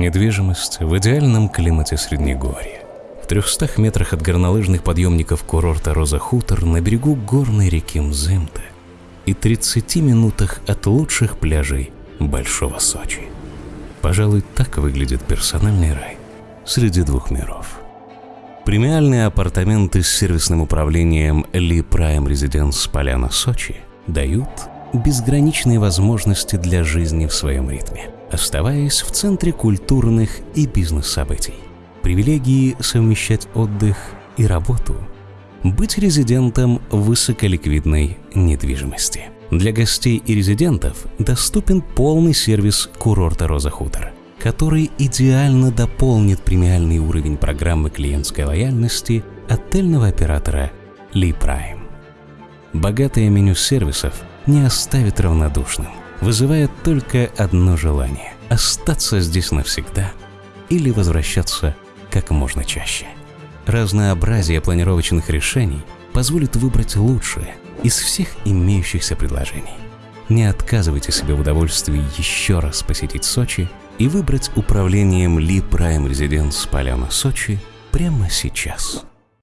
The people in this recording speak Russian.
Недвижимость в идеальном климате Среднегорья. В 300 метрах от горнолыжных подъемников курорта Роза Хутор на берегу горной реки Мзымта и 30 минутах от лучших пляжей Большого Сочи. Пожалуй, так выглядит персональный рай среди двух миров. Премиальные апартаменты с сервисным управлением Ли Prime Residence Поляна Сочи дают безграничные возможности для жизни в своем ритме, оставаясь в центре культурных и бизнес-событий. Привилегии совмещать отдых и работу, быть резидентом высоколиквидной недвижимости. Для гостей и резидентов доступен полный сервис курорта «Роза Хутор», который идеально дополнит премиальный уровень программы клиентской лояльности отельного оператора Ли Prime. Богатое меню сервисов не оставит равнодушным, вызывая только одно желание – остаться здесь навсегда или возвращаться как можно чаще. Разнообразие планировочных решений позволит выбрать лучшее из всех имеющихся предложений. Не отказывайте себе в удовольствии еще раз посетить Сочи и выбрать управлением Ли Prime Residence Поляна Сочи прямо сейчас.